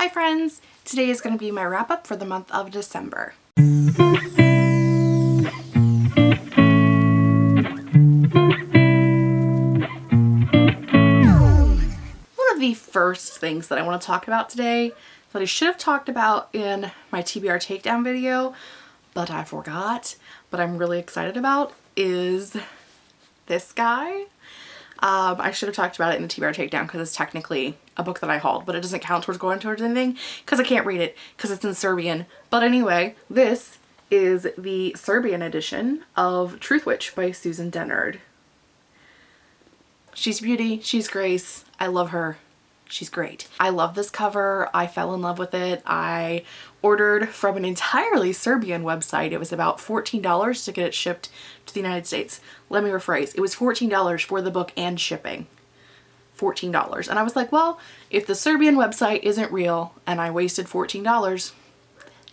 Hi friends! Today is going to be my wrap up for the month of December. One of the first things that I want to talk about today that I should have talked about in my TBR takedown video, but I forgot, but I'm really excited about is this guy. Um, I should have talked about it in the TBR takedown because it's technically a book that I hauled, but it doesn't count towards going towards anything because I can't read it because it's in Serbian. But anyway, this is the Serbian edition of Truthwitch by Susan Dennard. She's beauty, she's grace, I love her. She's great. I love this cover. I fell in love with it. I ordered from an entirely Serbian website. It was about $14 to get it shipped to the United States. Let me rephrase. It was $14 for the book and shipping. $14. And I was like, well, if the Serbian website isn't real and I wasted $14,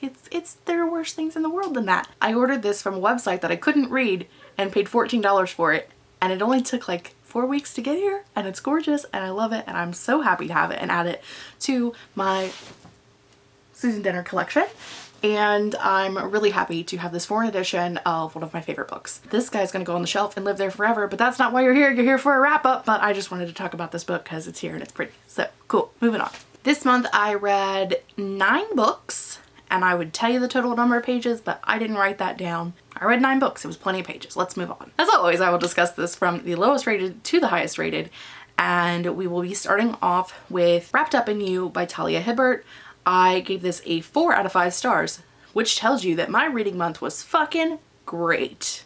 it's, it's, there are worse things in the world than that. I ordered this from a website that I couldn't read and paid $14 for it. And it only took like four weeks to get here and it's gorgeous and I love it and I'm so happy to have it and add it to my Susan Dennard collection and I'm really happy to have this foreign edition of one of my favorite books. This guy's gonna go on the shelf and live there forever, but that's not why you're here. You're here for a wrap up, but I just wanted to talk about this book because it's here and it's pretty. So cool, moving on. This month I read nine books and I would tell you the total number of pages, but I didn't write that down. I read nine books. It was plenty of pages. Let's move on. As always, I will discuss this from the lowest rated to the highest rated, and we will be starting off with Wrapped Up in You by Talia Hibbert. I gave this a four out of five stars, which tells you that my reading month was fucking great.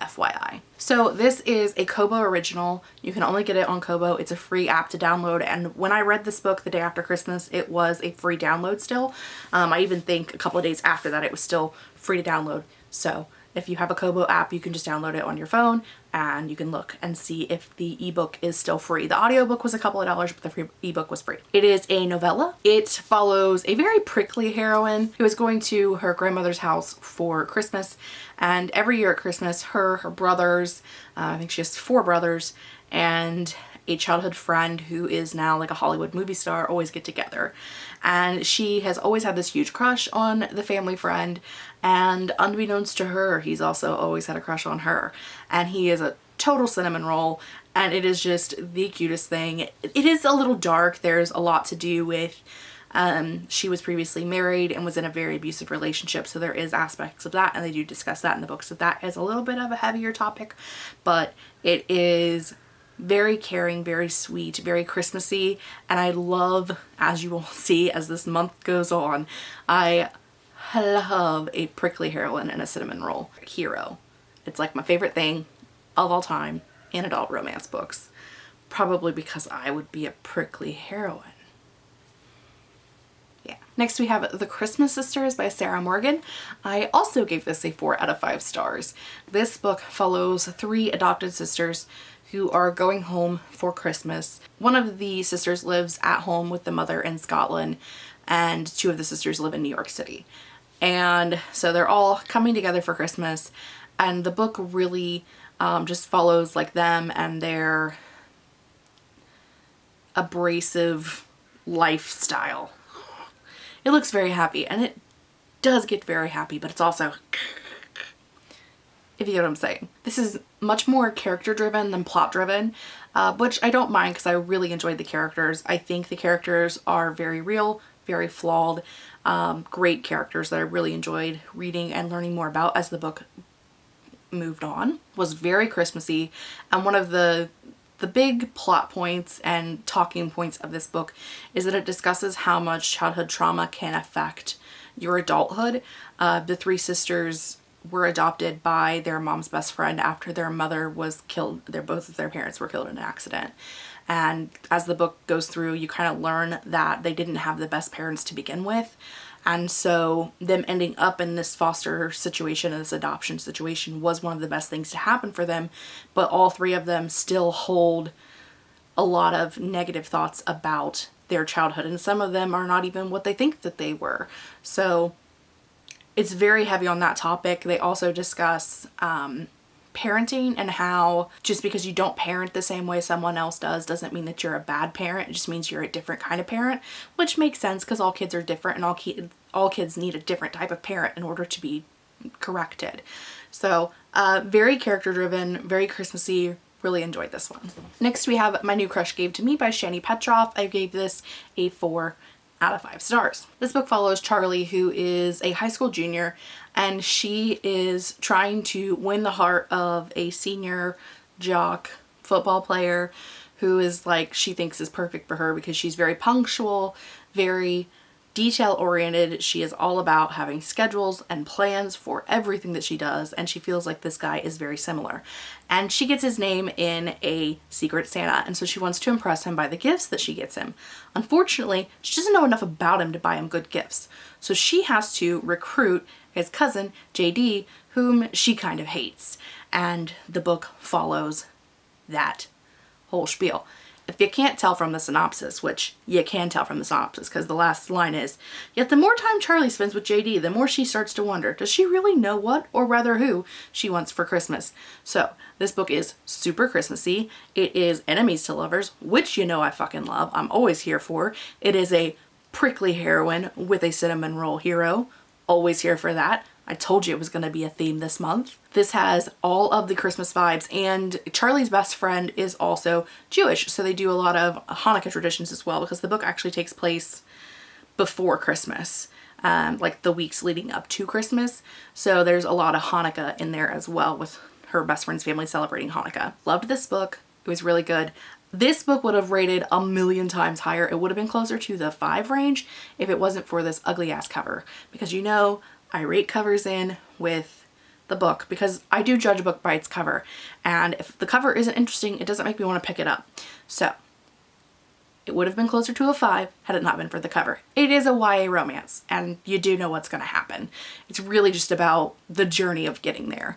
FYI. So this is a Kobo original. You can only get it on Kobo. It's a free app to download and when I read this book the day after Christmas it was a free download still. Um, I even think a couple of days after that it was still free to download. So if you have a Kobo app, you can just download it on your phone and you can look and see if the ebook is still free. The audiobook was a couple of dollars, but the free ebook was free. It is a novella. It follows a very prickly heroine who is going to her grandmother's house for Christmas. And every year at Christmas, her, her brothers, uh, I think she has four brothers, and a childhood friend who is now like a Hollywood movie star always get together and she has always had this huge crush on the family friend and unbeknownst to her he's also always had a crush on her and he is a total cinnamon roll and it is just the cutest thing. It is a little dark. There's a lot to do with um, she was previously married and was in a very abusive relationship so there is aspects of that and they do discuss that in the book so that is a little bit of a heavier topic but it is very caring, very sweet, very Christmassy, and I love, as you will see as this month goes on, I love a prickly heroine and a cinnamon roll hero. It's like my favorite thing of all time in adult romance books, probably because I would be a prickly heroine. Yeah. Next we have The Christmas Sisters by Sarah Morgan. I also gave this a 4 out of 5 stars. This book follows three adopted sisters who are going home for Christmas. One of the sisters lives at home with the mother in Scotland and two of the sisters live in New York City. And so they're all coming together for Christmas and the book really um, just follows like them and their abrasive lifestyle. It looks very happy and it does get very happy but it's also if you get what I'm saying. This is much more character driven than plot driven, uh, which I don't mind because I really enjoyed the characters. I think the characters are very real, very flawed, um, great characters that I really enjoyed reading and learning more about as the book moved on. Was very Christmassy and one of the the big plot points and talking points of this book is that it discusses how much childhood trauma can affect your adulthood. Uh, the three sisters were adopted by their mom's best friend after their mother was killed. Their both of their parents were killed in an accident. And as the book goes through, you kind of learn that they didn't have the best parents to begin with. And so them ending up in this foster situation, this adoption situation was one of the best things to happen for them. But all three of them still hold a lot of negative thoughts about their childhood. And some of them are not even what they think that they were. So it's very heavy on that topic. They also discuss um, parenting and how just because you don't parent the same way someone else does doesn't mean that you're a bad parent. It just means you're a different kind of parent, which makes sense because all kids are different and all, ki all kids need a different type of parent in order to be corrected. So uh, very character driven, very Christmassy, really enjoyed this one. Next we have My New Crush Gave to Me by Shani Petroff. I gave this a 4 out of 5 stars. This book follows Charlie who is a high school junior and she is trying to win the heart of a senior jock football player who is like she thinks is perfect for her because she's very punctual, very detail oriented. She is all about having schedules and plans for everything that she does and she feels like this guy is very similar. And she gets his name in a secret Santa and so she wants to impress him by the gifts that she gets him. Unfortunately, she doesn't know enough about him to buy him good gifts. So she has to recruit his cousin, JD, whom she kind of hates. And the book follows that whole spiel. If you can't tell from the synopsis, which you can tell from the synopsis because the last line is, yet the more time Charlie spends with JD, the more she starts to wonder, does she really know what, or rather who, she wants for Christmas? So this book is super Christmassy. It is enemies to lovers, which you know I fucking love. I'm always here for. It is a prickly heroine with a cinnamon roll hero. Always here for that. I told you it was going to be a theme this month. This has all of the Christmas vibes and Charlie's best friend is also Jewish so they do a lot of Hanukkah traditions as well because the book actually takes place before Christmas. Um, like the weeks leading up to Christmas. So there's a lot of Hanukkah in there as well with her best friend's family celebrating Hanukkah. Loved this book. It was really good. This book would have rated a million times higher. It would have been closer to the five range if it wasn't for this ugly ass cover because you know I rate covers in with the book because I do judge a book by its cover and if the cover isn't interesting it doesn't make me want to pick it up. So it would have been closer to a 5 had it not been for the cover. It is a YA romance and you do know what's going to happen. It's really just about the journey of getting there,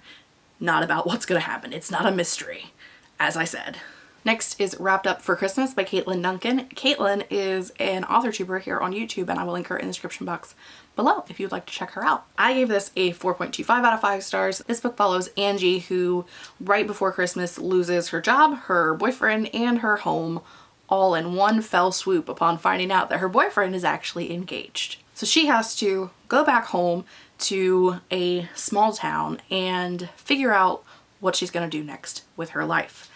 not about what's going to happen. It's not a mystery, as I said. Next is Wrapped Up for Christmas by Caitlin Duncan. Caitlin is an author tuber here on YouTube and I will link her in the description box below if you'd like to check her out. I gave this a 4.25 out of 5 stars. This book follows Angie who right before Christmas loses her job, her boyfriend, and her home all in one fell swoop upon finding out that her boyfriend is actually engaged. So she has to go back home to a small town and figure out what she's going to do next with her life.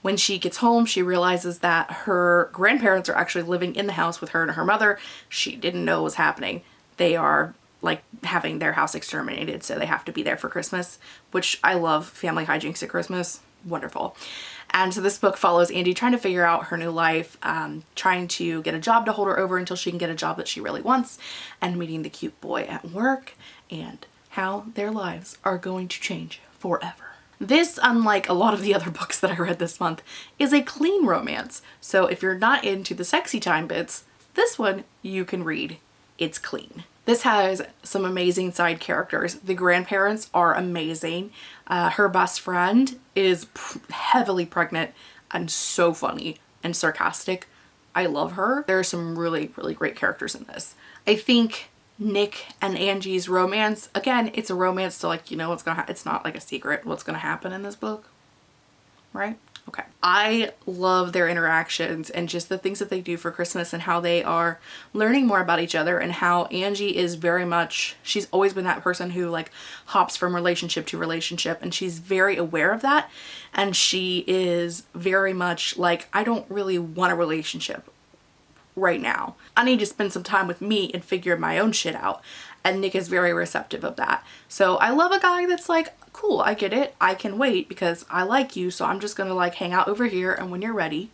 When she gets home, she realizes that her grandparents are actually living in the house with her and her mother. She didn't know what was happening. They are like having their house exterminated, so they have to be there for Christmas, which I love family hijinks at Christmas. Wonderful. And so this book follows Andy trying to figure out her new life, um, trying to get a job to hold her over until she can get a job that she really wants, and meeting the cute boy at work, and how their lives are going to change forever. This, unlike a lot of the other books that I read this month, is a clean romance. So if you're not into the sexy time bits, this one you can read. It's clean. This has some amazing side characters. The grandparents are amazing. Uh, her best friend is heavily pregnant and so funny and sarcastic. I love her. There are some really, really great characters in this. I think Nick and Angie's romance. Again, it's a romance, so like, you know what's gonna It's not like a secret what's gonna happen in this book, right? Okay. I love their interactions and just the things that they do for Christmas and how they are learning more about each other and how Angie is very much, she's always been that person who like hops from relationship to relationship and she's very aware of that and she is very much like, I don't really want a relationship right now. I need to spend some time with me and figure my own shit out. And Nick is very receptive of that. So I love a guy that's like, cool, I get it. I can wait because I like you. So I'm just going to like hang out over here. And when you're ready,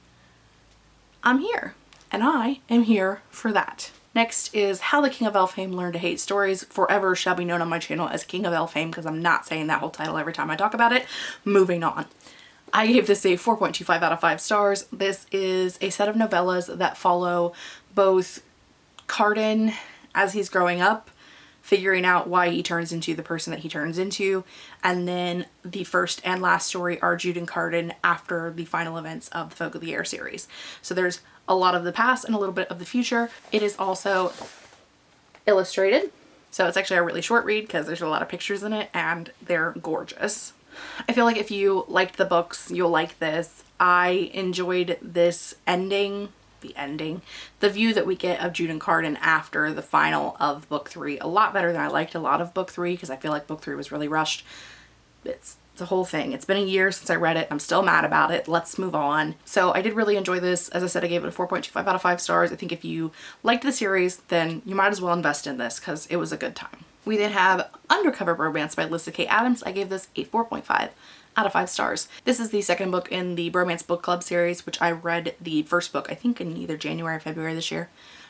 I'm here. And I am here for that. Next is How the King of Elfhame Learned to Hate Stories. Forever shall be known on my channel as King of Elfhame because I'm not saying that whole title every time I talk about it. Moving on. I gave this a 4.25 out of 5 stars. This is a set of novellas that follow both Cardan as he's growing up, figuring out why he turns into the person that he turns into, and then the first and last story are Jude and Cardan after the final events of the Folk of the Air series. So there's a lot of the past and a little bit of the future. It is also illustrated. So it's actually a really short read because there's a lot of pictures in it and they're gorgeous. I feel like if you liked the books, you'll like this. I enjoyed this ending, the ending, the view that we get of Jude and Cardan after the final of book three a lot better than I liked a lot of book three because I feel like book three was really rushed. It's the whole thing. It's been a year since I read it. I'm still mad about it. Let's move on. So I did really enjoy this. As I said, I gave it a 4.25 out of 5 stars. I think if you liked the series, then you might as well invest in this because it was a good time. We then have Undercover Romance by Lyssa Kay Adams. I gave this a 4.5 out of 5 stars. This is the second book in the Bromance Book Club series, which I read the first book, I think in either January or February this year.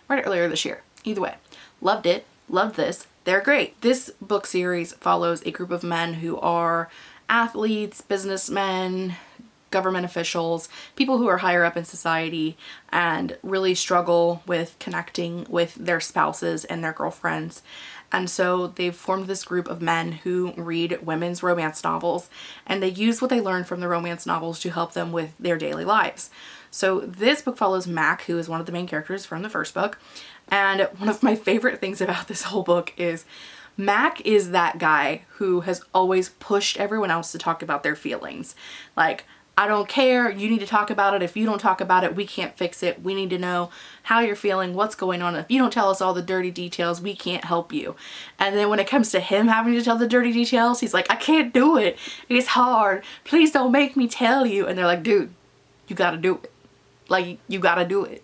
Read it earlier this year. Either way. Loved it. Loved this. They're great. This book series follows a group of men who are athletes, businessmen, government officials, people who are higher up in society and really struggle with connecting with their spouses and their girlfriends. And so they've formed this group of men who read women's romance novels and they use what they learn from the romance novels to help them with their daily lives. So this book follows Mac, who is one of the main characters from the first book. And one of my favorite things about this whole book is Mac is that guy who has always pushed everyone else to talk about their feelings. Like, I don't care, you need to talk about it. If you don't talk about it, we can't fix it. We need to know how you're feeling, what's going on. If you don't tell us all the dirty details, we can't help you. And then when it comes to him having to tell the dirty details, he's like, I can't do it. It's hard. Please don't make me tell you. And they're like, dude, you gotta do it. Like, you gotta do it.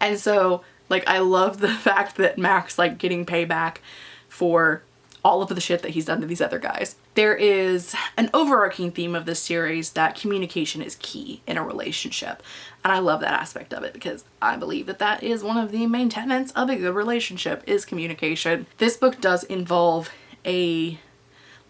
And so, like, I love the fact that Max, like getting payback for all of the shit that he's done to these other guys. There is an overarching theme of this series that communication is key in a relationship. And I love that aspect of it because I believe that that is one of the main tenets of a good relationship is communication. This book does involve a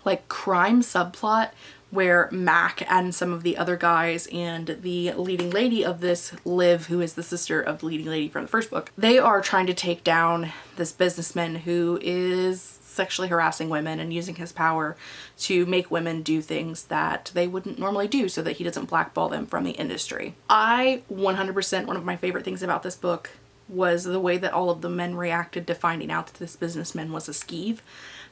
like crime subplot where Mac and some of the other guys and the leading lady of this, Liv, who is the sister of the leading lady from the first book, they are trying to take down this businessman who is sexually harassing women and using his power to make women do things that they wouldn't normally do so that he doesn't blackball them from the industry. I 100% one of my favorite things about this book was the way that all of the men reacted to finding out that this businessman was a skeeve.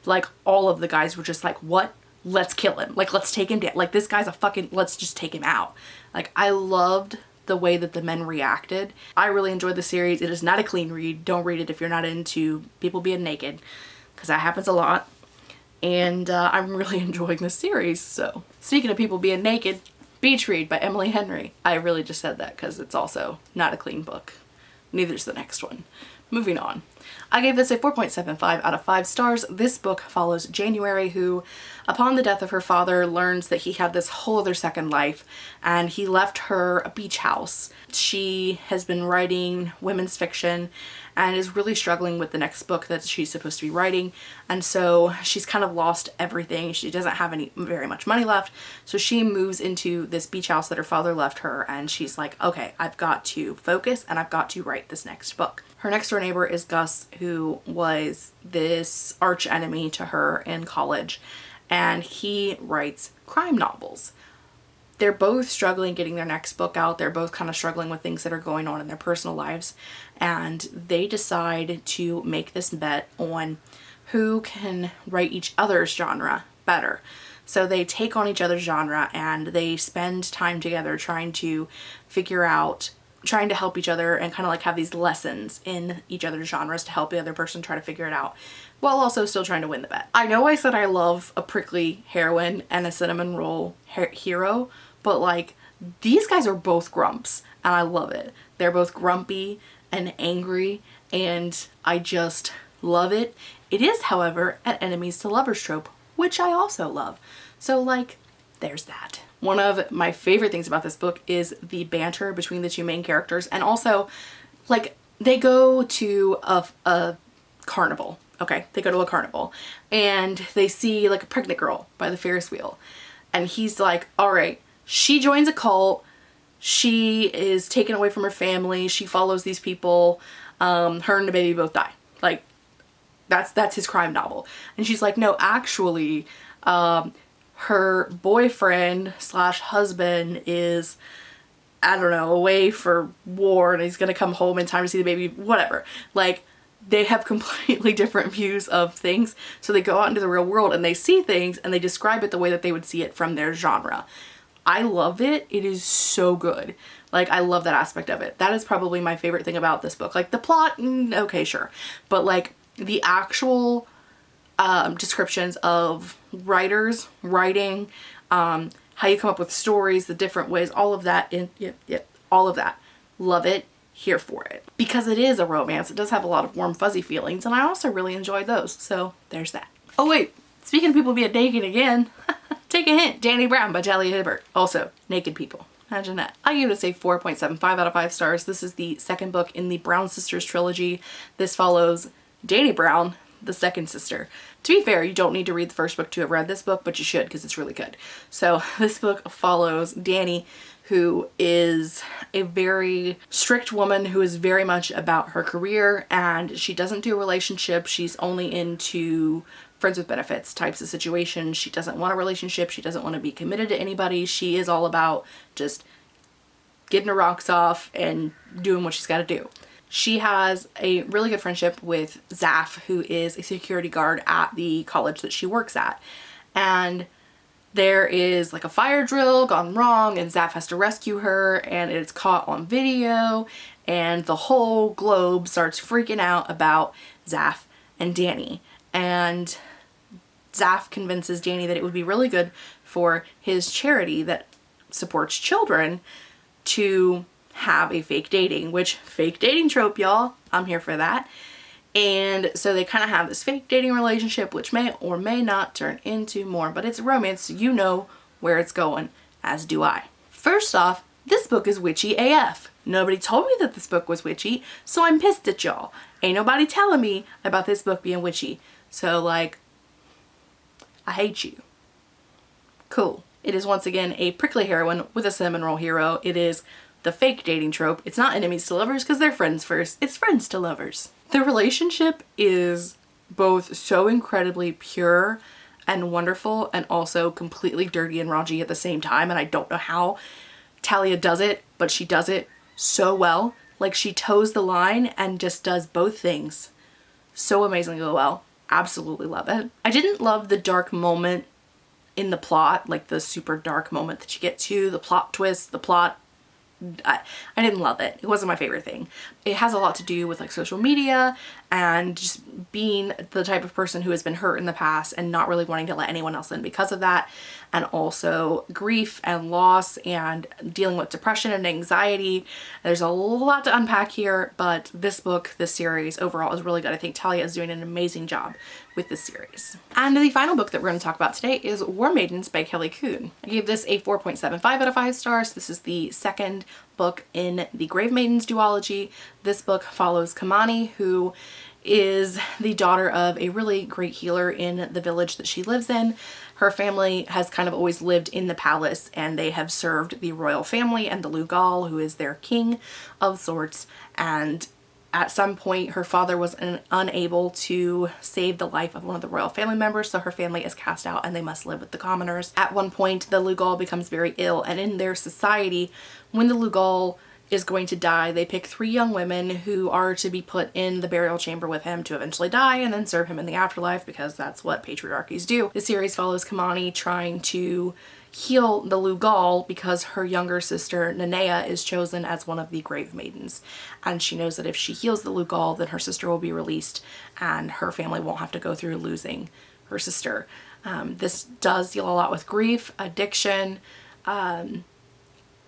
Like all of the guys were just like, what? Let's kill him. Like let's take him down. Like this guy's a fucking, let's just take him out. Like I loved the way that the men reacted. I really enjoyed the series. It is not a clean read. Don't read it if you're not into people being naked because that happens a lot. And uh, I'm really enjoying this series. So speaking of people being naked, Beach Read by Emily Henry. I really just said that because it's also not a clean book. Neither's the next one. Moving on. I gave this a 4.75 out of 5 stars. This book follows January who, upon the death of her father, learns that he had this whole other second life and he left her a beach house. She has been writing women's fiction and is really struggling with the next book that she's supposed to be writing and so she's kind of lost everything. She doesn't have any very much money left so she moves into this beach house that her father left her and she's like okay I've got to focus and I've got to write this next book. Her next door neighbor is Gus who was this arch enemy to her in college and he writes crime novels they're both struggling getting their next book out. They're both kind of struggling with things that are going on in their personal lives. And they decide to make this bet on who can write each other's genre better. So they take on each other's genre and they spend time together trying to figure out trying to help each other and kind of like have these lessons in each other's genres to help the other person try to figure it out while also still trying to win the bet. I know I said I love a prickly heroine and a cinnamon roll hero, but like these guys are both grumps and I love it. They're both grumpy and angry and I just love it. It is, however, an enemies to lovers trope, which I also love. So like, there's that. One of my favorite things about this book is the banter between the two main characters and also like they go to a, a carnival. Okay, they go to a carnival and they see like a pregnant girl by the Ferris wheel and he's like, all right, she joins a cult. She is taken away from her family. She follows these people. Um, her and the baby both die. Like, that's that's his crime novel. And she's like, no, actually, um, her boyfriend slash husband is, I don't know, away for war and he's gonna come home in time to see the baby, whatever. Like, they have completely different views of things. So they go out into the real world and they see things and they describe it the way that they would see it from their genre. I love it. It is so good. Like I love that aspect of it. That is probably my favorite thing about this book. Like the plot, mm, okay, sure. But like the actual um, descriptions of writers, writing, um, how you come up with stories, the different ways, all of that, in, yep, yep, all of that. Love it, here for it. Because it is a romance, it does have a lot of warm fuzzy feelings and I also really enjoyed those. So there's that. Oh wait, speaking of people being naked again, take a hint, Dani Brown by Talia Hibbert. Also, naked people. Imagine that. I give it a 4.75 out of 5 stars. This is the second book in the Brown Sisters trilogy. This follows Dani Brown, the second sister. To be fair, you don't need to read the first book to have read this book, but you should because it's really good. So this book follows Dani, who is a very strict woman who is very much about her career and she doesn't do relationships. She's only into friends with benefits types of situations. She doesn't want a relationship. She doesn't want to be committed to anybody. She is all about just getting her rocks off and doing what she's got to do. She has a really good friendship with Zaf, who is a security guard at the college that she works at. And there is like a fire drill gone wrong and Zaf has to rescue her and it's caught on video and the whole globe starts freaking out about Zaf and Dani. And Zaf convinces Dani that it would be really good for his charity that supports children to have a fake dating, which fake dating trope, y'all. I'm here for that. And so they kind of have this fake dating relationship, which may or may not turn into more, but it's romance, so you know where it's going, as do I. First off, this book is witchy AF. Nobody told me that this book was witchy, so I'm pissed at y'all. Ain't nobody telling me about this book being witchy. So like, I hate you. Cool. It is once again a prickly heroine with a cinnamon roll hero. It is the fake dating trope. It's not enemies to lovers because they're friends first. It's friends to lovers. The relationship is both so incredibly pure and wonderful and also completely dirty and raunchy at the same time and I don't know how Talia does it but she does it so well like she toes the line and just does both things so amazingly well absolutely love it I didn't love the dark moment in the plot like the super dark moment that you get to the plot twist the plot I, I didn't love it. It wasn't my favorite thing. It has a lot to do with like social media and just being the type of person who has been hurt in the past and not really wanting to let anyone else in because of that and also grief and loss and dealing with depression and anxiety. There's a lot to unpack here but this book, this series overall is really good. I think Talia is doing an amazing job with this series. And the final book that we're going to talk about today is War Maidens by Kelly Coon. I gave this a 4.75 out of 5 stars. This is the second book in the Grave Maidens duology. This book follows Kamani who is the daughter of a really great healer in the village that she lives in. Her family has kind of always lived in the palace and they have served the royal family and the Lugal who is their king of sorts and at some point her father was un unable to save the life of one of the royal family members so her family is cast out and they must live with the commoners. At one point the Lugal becomes very ill and in their society when the Lugal is going to die they pick three young women who are to be put in the burial chamber with him to eventually die and then serve him in the afterlife because that's what patriarchies do. The series follows Kamani trying to heal the Lugal because her younger sister Nanea is chosen as one of the grave maidens and she knows that if she heals the Lugal then her sister will be released and her family won't have to go through losing her sister. Um, this does deal a lot with grief, addiction, um,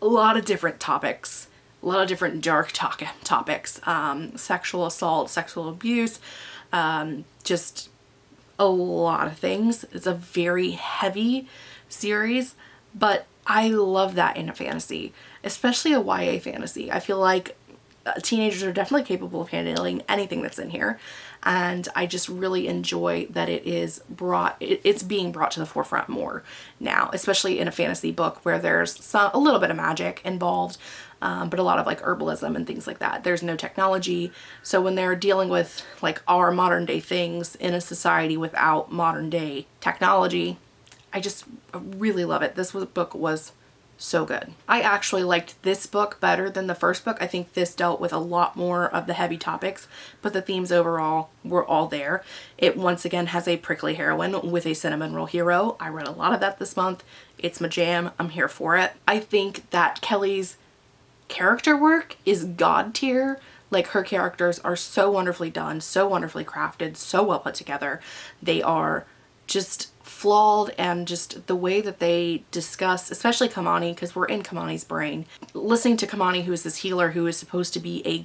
a lot of different topics, a lot of different dark to topics, um, sexual assault, sexual abuse, um, just a lot of things. It's a very heavy series, but I love that in a fantasy, especially a YA fantasy. I feel like uh, teenagers are definitely capable of handling anything that's in here and I just really enjoy that it is brought it's being brought to the forefront more now especially in a fantasy book where there's some a little bit of magic involved um, but a lot of like herbalism and things like that there's no technology so when they're dealing with like our modern day things in a society without modern day technology I just really love it. This book was so good. I actually liked this book better than the first book. I think this dealt with a lot more of the heavy topics, but the themes overall were all there. It once again has a prickly heroine with a cinnamon roll hero. I read a lot of that this month. It's my jam. I'm here for it. I think that Kelly's character work is god tier. Like her characters are so wonderfully done, so wonderfully crafted, so well put together. They are just flawed and just the way that they discuss, especially Kamani, because we're in Kamani's brain. Listening to Kamani, who is this healer who is supposed to be a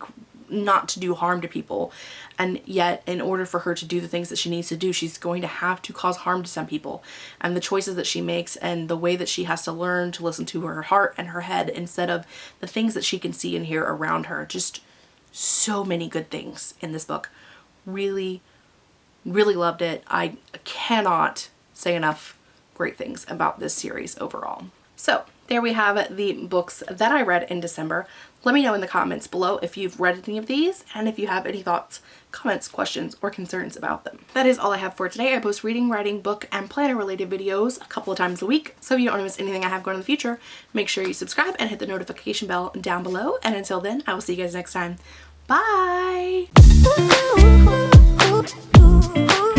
not to do harm to people and yet in order for her to do the things that she needs to do she's going to have to cause harm to some people. And the choices that she makes and the way that she has to learn to listen to her heart and her head instead of the things that she can see and hear around her. Just so many good things in this book. Really really loved it I cannot say enough great things about this series overall. So there we have the books that I read in December. Let me know in the comments below if you've read any of these and if you have any thoughts, comments, questions, or concerns about them. That is all I have for today. I post reading, writing, book, and planner related videos a couple of times a week. So if you don't want to miss anything I have going in the future, make sure you subscribe and hit the notification bell down below. And until then, I will see you guys next time. Bye! ooh, ooh.